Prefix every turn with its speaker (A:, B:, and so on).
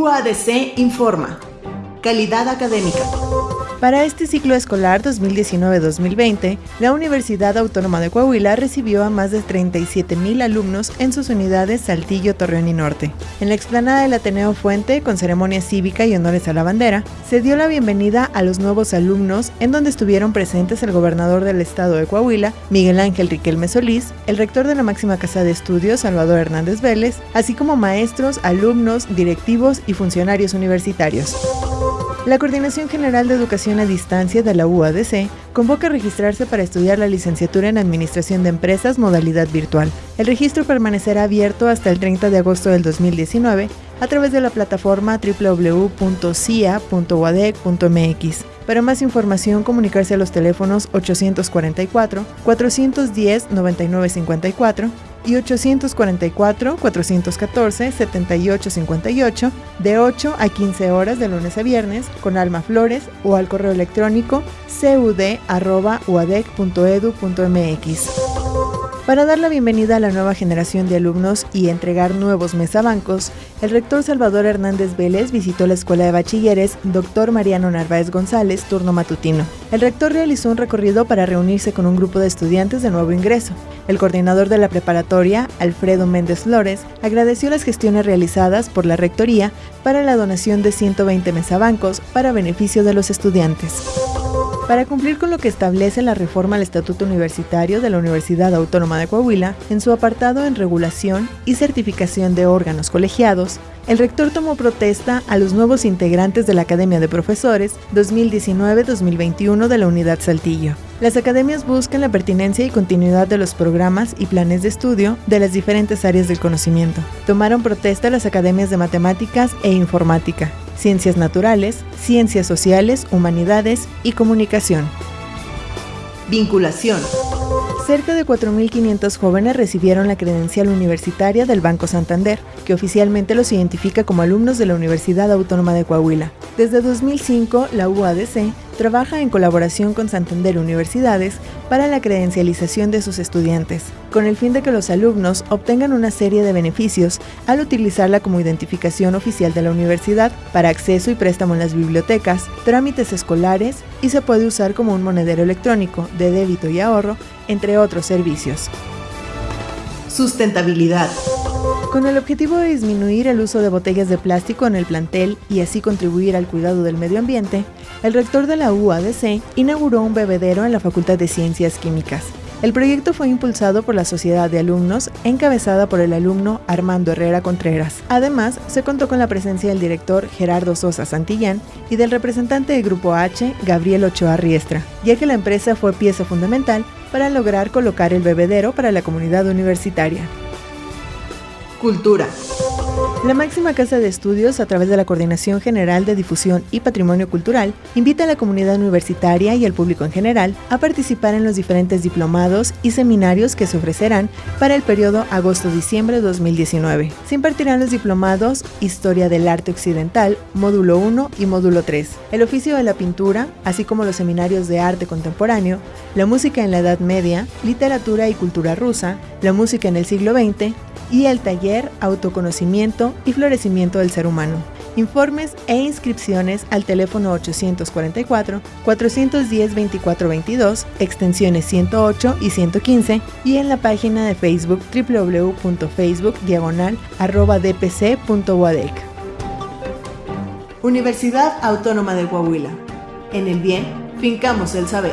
A: UADC informa. Calidad académica.
B: Para este ciclo escolar 2019-2020, la Universidad Autónoma de Coahuila recibió a más de 37.000 alumnos en sus unidades Saltillo, Torreón y Norte. En la explanada del Ateneo Fuente, con ceremonia cívica y honores a la bandera, se dio la bienvenida a los nuevos alumnos, en donde estuvieron presentes el gobernador del estado de Coahuila, Miguel Ángel Riquelme Solís, el rector de la máxima casa de estudios, Salvador Hernández Vélez, así como maestros, alumnos, directivos y funcionarios universitarios. La Coordinación General de Educación a Distancia de la UADC convoca a registrarse para estudiar la licenciatura en Administración de Empresas modalidad virtual. El registro permanecerá abierto hasta el 30 de agosto del 2019 a través de la plataforma www.cia.uadec.mx. Para más información, comunicarse a los teléfonos 844-410-9954 y 844-414-7858 de 8 a 15 horas de lunes a viernes con Alma Flores o al correo electrónico cud.uadec.edu.mx. Para dar la bienvenida a la nueva generación de alumnos y entregar nuevos mesabancos, el rector Salvador Hernández Vélez visitó la Escuela de Bachilleres Dr. Mariano Narváez González, turno matutino. El rector realizó un recorrido para reunirse con un grupo de estudiantes de nuevo ingreso. El coordinador de la preparatoria, Alfredo Méndez Flores, agradeció las gestiones realizadas por la Rectoría para la donación de 120 mesabancos para beneficio de los estudiantes. Para cumplir con lo que establece la reforma al Estatuto Universitario de la Universidad Autónoma de Coahuila, en su apartado en regulación y certificación de órganos colegiados, el rector tomó protesta a los nuevos integrantes de la Academia de Profesores 2019-2021 de la Unidad Saltillo. Las academias buscan la pertinencia y continuidad de los programas y planes de estudio de las diferentes áreas del conocimiento. Tomaron protesta las academias de matemáticas e informática, ciencias naturales, ciencias sociales, humanidades y comunicación.
A: Vinculación.
B: Cerca de 4.500 jóvenes recibieron la credencial universitaria del Banco Santander, que oficialmente los identifica como alumnos de la Universidad Autónoma de Coahuila. Desde 2005, la UADC trabaja en colaboración con Santander Universidades para la credencialización de sus estudiantes, con el fin de que los alumnos obtengan una serie de beneficios al utilizarla como identificación oficial de la universidad para acceso y préstamo en las bibliotecas, trámites escolares y se puede usar como un monedero electrónico de débito y ahorro, entre otros servicios.
A: Sustentabilidad.
B: Con el objetivo de disminuir el uso de botellas de plástico en el plantel y así contribuir al cuidado del medio ambiente, el rector de la UADC inauguró un bebedero en la Facultad de Ciencias Químicas. El proyecto fue impulsado por la Sociedad de Alumnos, encabezada por el alumno Armando Herrera Contreras. Además, se contó con la presencia del director Gerardo Sosa Santillán y del representante del Grupo H, Gabriel Ochoa Riestra, ya que la empresa fue pieza fundamental para lograr colocar el bebedero para la comunidad universitaria.
A: Cultura.
B: La máxima casa de estudios, a través de la Coordinación General de Difusión y Patrimonio Cultural, invita a la comunidad universitaria y al público en general a participar en los diferentes diplomados y seminarios que se ofrecerán para el periodo agosto-diciembre de 2019. Se impartirán los diplomados Historia del Arte Occidental, Módulo 1 y Módulo 3, el oficio de la pintura, así como los seminarios de arte contemporáneo, la música en la Edad Media, literatura y cultura rusa, la música en el siglo XX, y el taller Autoconocimiento y Florecimiento del Ser Humano. Informes e inscripciones al teléfono 844-410-2422, extensiones 108 y 115 y en la página de Facebook www.facebook diagonal dpc.uadec.
A: Universidad Autónoma de Coahuila. En el bien, fincamos el saber.